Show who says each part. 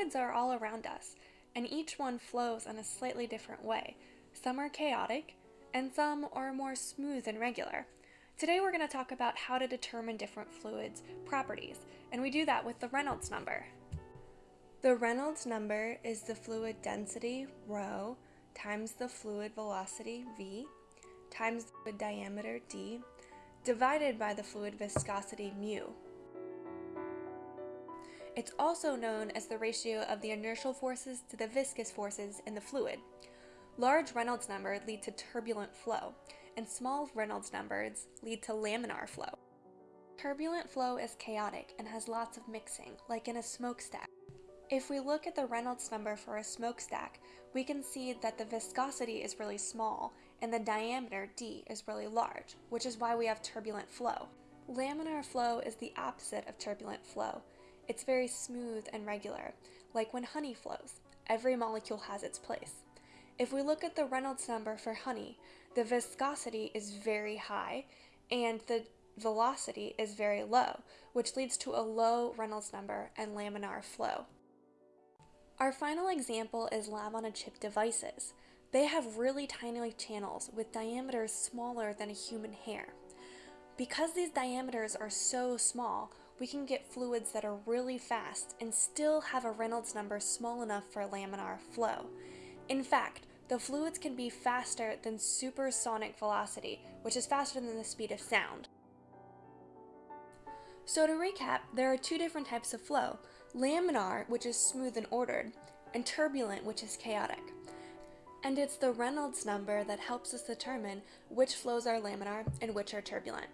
Speaker 1: Fluids are all around us, and each one flows in a slightly different way. Some are chaotic, and some are more smooth and regular. Today we're going to talk about how to determine different fluids' properties, and we do that with the Reynolds number. The Reynolds number is the fluid density, rho, times the fluid velocity, v, times the diameter, d, divided by the fluid viscosity, mu. It's also known as the ratio of the inertial forces to the viscous forces in the fluid. Large Reynolds numbers lead to turbulent flow, and small Reynolds numbers lead to laminar flow. Turbulent flow is chaotic and has lots of mixing, like in a smokestack. If we look at the Reynolds number for a smokestack, we can see that the viscosity is really small and the diameter d is really large, which is why we have turbulent flow. Laminar flow is the opposite of turbulent flow. It's very smooth and regular, like when honey flows. Every molecule has its place. If we look at the Reynolds number for honey, the viscosity is very high and the velocity is very low, which leads to a low Reynolds number and laminar flow. Our final example is lab-on-a-chip devices. They have really tiny channels with diameters smaller than a human hair. Because these diameters are so small, we can get fluids that are really fast and still have a Reynolds number small enough for laminar flow. In fact, the fluids can be faster than supersonic velocity, which is faster than the speed of sound. So to recap, there are two different types of flow, laminar, which is smooth and ordered, and turbulent, which is chaotic. And it's the Reynolds number that helps us determine which flows are laminar and which are turbulent.